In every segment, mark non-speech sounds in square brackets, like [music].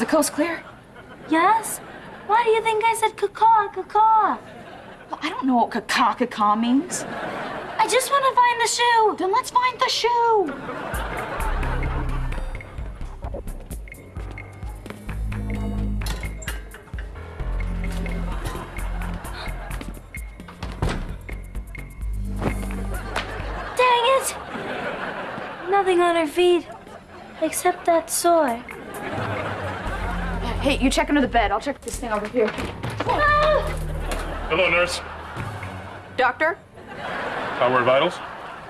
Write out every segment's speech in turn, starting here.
Is the coast clear? Yes? Why do you think I said caw caw? Well, I don't know what caca means. I just want to find the shoe. Then let's find the shoe. Dang it! Nothing on her feet, except that sore. Hey, you check under the bed. I'll check this thing over here. Ah! Hello, nurse. Doctor, Power vitals,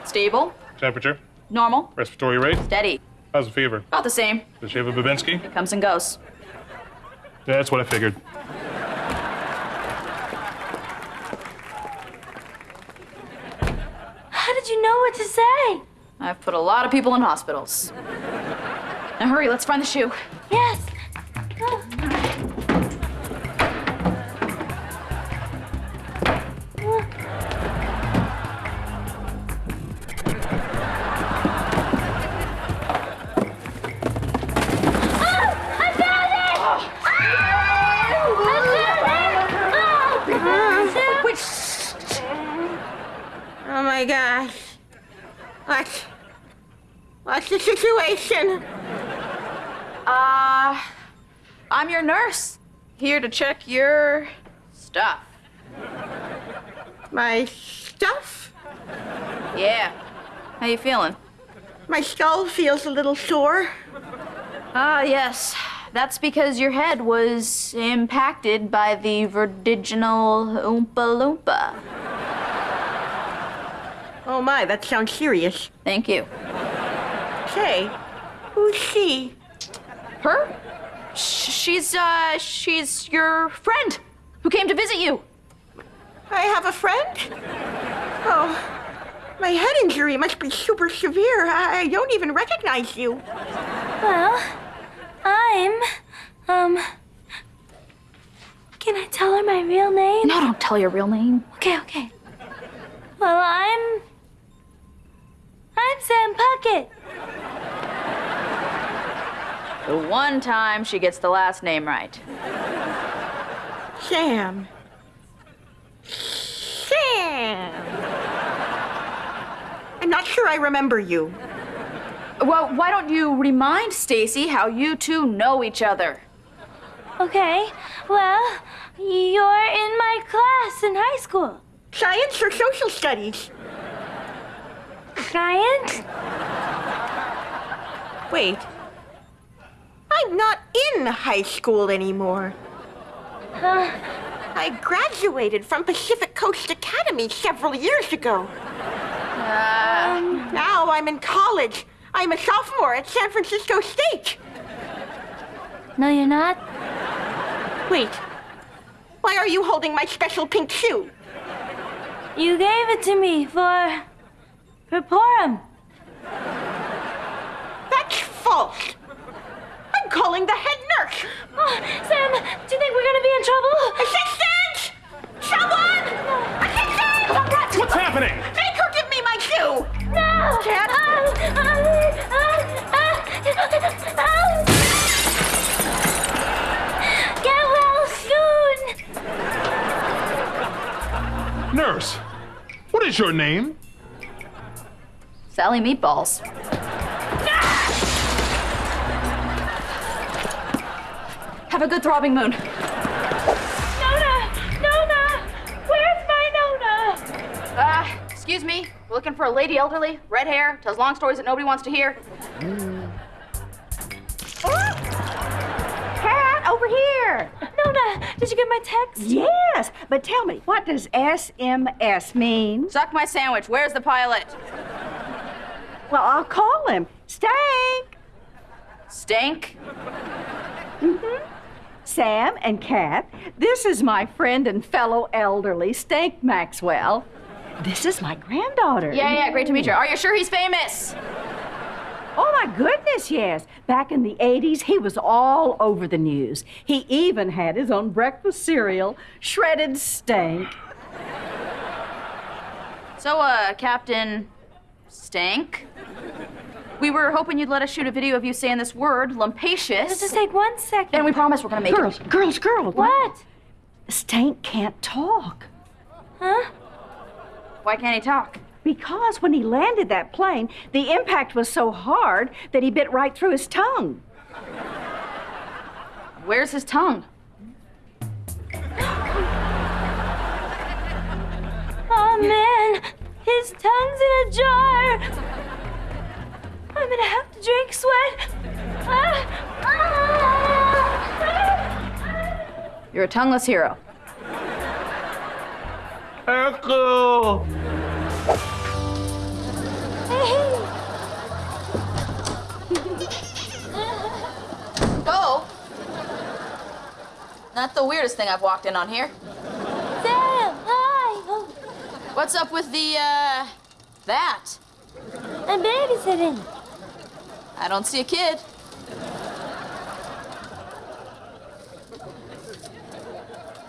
stable, temperature, normal, respiratory rate. steady. How's the fever? About the same. Does she have a Babinski? Comes and goes. Yeah, that's what I figured. How did you know what to say? I've put a lot of people in hospitals. Now hurry, let's find the shoe. What? What's the situation? Uh, I'm your nurse. Here to check your stuff. My stuff? Yeah. How you feeling? My skull feels a little sore. Ah, yes. That's because your head was impacted by the vertiginal Oompa Loompa. Oh my, that sounds serious. Thank you. Say, who's she? Her? She's, uh, she's your friend who came to visit you. I have a friend? Oh, my head injury must be super severe. I I don't even recognize you. Well, I'm. Um. Can I tell her my real name? No, don't tell your real name. Okay, okay. Well, I'm. I'm Sam Puckett. The one time she gets the last name right. Sam. Sam. I'm not sure I remember you. Well, why don't you remind Stacy how you two know each other? Okay, well, you're in my class in high school. Science or social studies? Science? Wait. I'm not in high school anymore. Uh, I graduated from Pacific Coast Academy several years ago. now I'm in college. I'm a sophomore at San Francisco State. no, you're not? Wait. Why are you holding my special pink shoe? You gave it to me for. For Purim. That's false. I'm calling the head nurse. Oh, Sam, do you think we're gonna be in trouble? Assistant! Someone! Assistant! What's happening? Make her give me my shoe! No! Cat? Ah, ah, ah. Get well soon! Nurse, what is your name? Sally Meatballs. Have a good throbbing moon. Nona! Nona! Where's my Nona? Uh, excuse me. We're looking for a lady elderly, red hair, tells long stories that nobody wants to hear. Cat, over here. Nona, did you get my text? Yes, but tell me, what does SMS mean? Suck my sandwich. Where's the pilot? Well, I'll call him. Stank. Stank? Sam and Cat, this is my friend and fellow elderly, Stank Maxwell. This is my granddaughter. Yeah, yeah, great to meet you. Are you sure he's famous? Oh, my goodness, yes. Back in the 80s, he was all over the news. He even had his own breakfast cereal, Shredded Stank. So, uh, Captain Stank? We were hoping you'd let us shoot a video of you saying this word, lumpacious. Just take one second. and we promise we're gonna make Girls, it. girls, girls. What? Stank can't talk. Huh? Why can't he talk? Because when he landed that plane, the impact was so hard that he bit right through his tongue. Where's his tongue? [gasps] tongue's in a jar. I'm gonna have to drink sweat. Ah, ah. You're a tongueless hero. Echo! Oh! Not the weirdest thing I've walked in on here. Sam, hi. Oh, What's up with the, uh, that? I'm babysitting. I don't see a kid.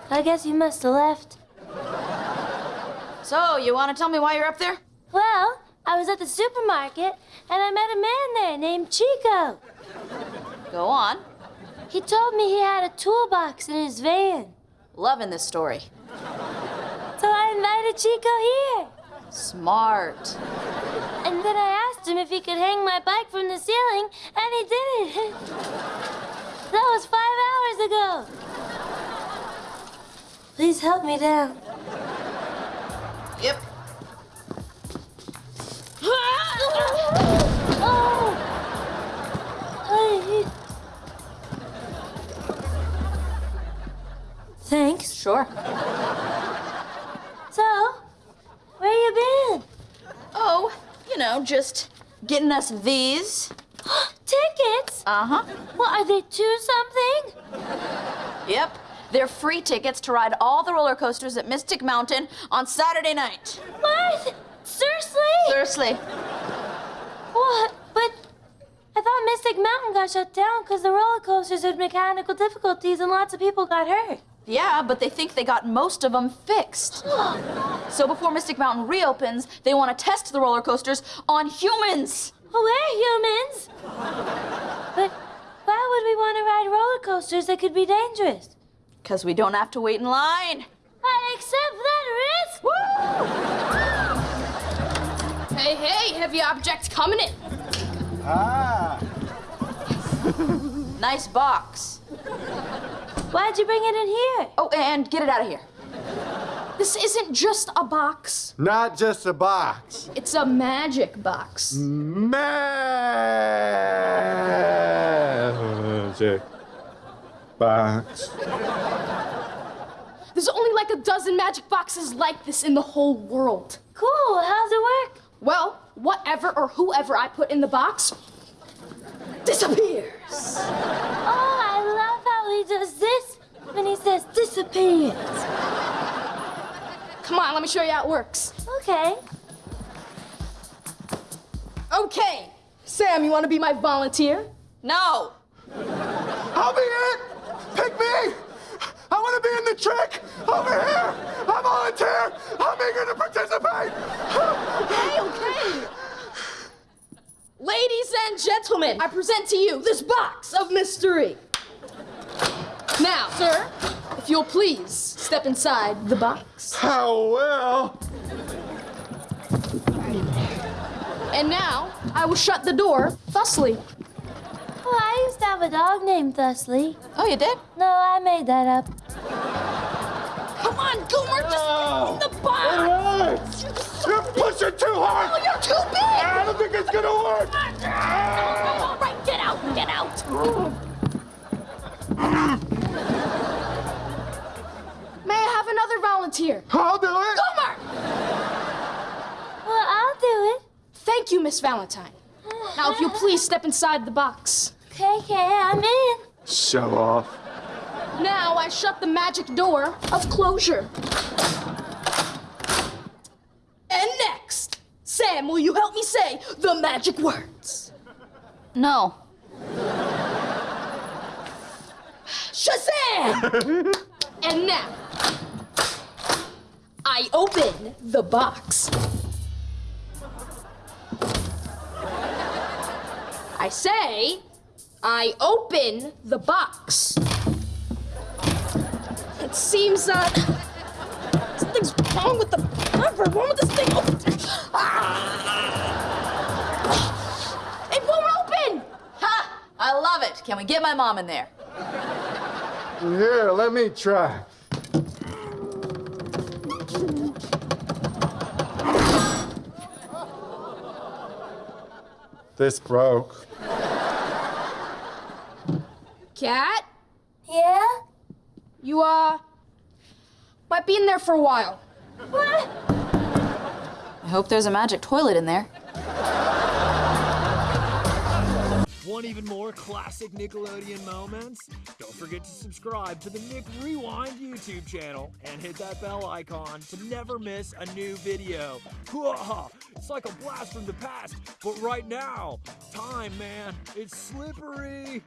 I guess you must have left. So, you want to tell me why you're up there? Well, I was at the supermarket and I met a man there named Chico. Go on. He told me he had a toolbox in his van. Loving this story. So I invited Chico here. Smart. And then I asked him if he could hang my bike from the ceiling, and he did it. [laughs] that was five hours ago. Please help me down. Yep. [laughs] oh. Thanks. Sure. So, where you been? Oh, you know, just getting us these. [gasps] Tickets? Uh huh. Well, are they two something? Yep. They're free tickets to ride all the roller coasters at Mystic Mountain on Saturday night. What? Seriously? Seriously. What? But I thought Mystic Mountain got shut down because the roller coasters had mechanical difficulties and lots of people got hurt. Yeah, but they think they got most of them fixed. [gasps] so before Mystic Mountain reopens, they want to test the roller coasters on humans. Oh, we're humans. but why would we want to ride roller coasters that could be dangerous? Because we don't have to wait in line. I accept that risk. Hey, hey, heavy object coming in. Ah. nice box. Why'd you bring it in here? Oh, and get it out of here. This isn't just a box, Not just a box. it's a magic box. Magic box. There's only like a dozen magic boxes like this in the whole world. Cool. How's it work? Well, whatever or whoever I put in the box disappears. Oh, I love how he does this when he says disappears. Come on, let me show you how it works. Okay. Okay, Sam, you want to be my volunteer? No. I'll be in it. Pick me. I want to be in the trick. Over here. I volunteer. I'm eager to participate. Okay, okay. Ladies and gentlemen, I present to you this box of mystery. Now, sir, if you'll please step inside the box. How well. And now, I will shut the door thusly. Oh, I used to have a dog named Thusly. Oh, you did? No, I made that up. Come on, Goomer, just Oh. get in the box! What? You're pushing too hard. Oh, you're too big! I don't think it's gonna work. All right, get out, get out! Volunteer? I'll do it. Goomer! Well, I'll do it. Thank you, Miss Valentine. Now, if you'll please step inside the box. Okay, okay, I'm in. Show off. Now I shut the magic door of closure. And next, Sam, will you help me say the magic words? No. Shazam! [laughs] and now, I open the box. I say, I open the box. It seems uh, something's wrong with the cover. Wrong with this thing. Oh. Ah. It won't open. Ha! I love it. Can we get my mom in there? Here, let me try. This broke. Cat, Yeah? you uh might be in there for a while. What? I hope there's a magic toilet in there. Want even more classic Nickelodeon moments? Don't forget to subscribe to the Nick Rewind YouTube channel and hit that bell icon to never miss a new video. [laughs] It's like a blast from the past, but right now, time, man, it's slippery.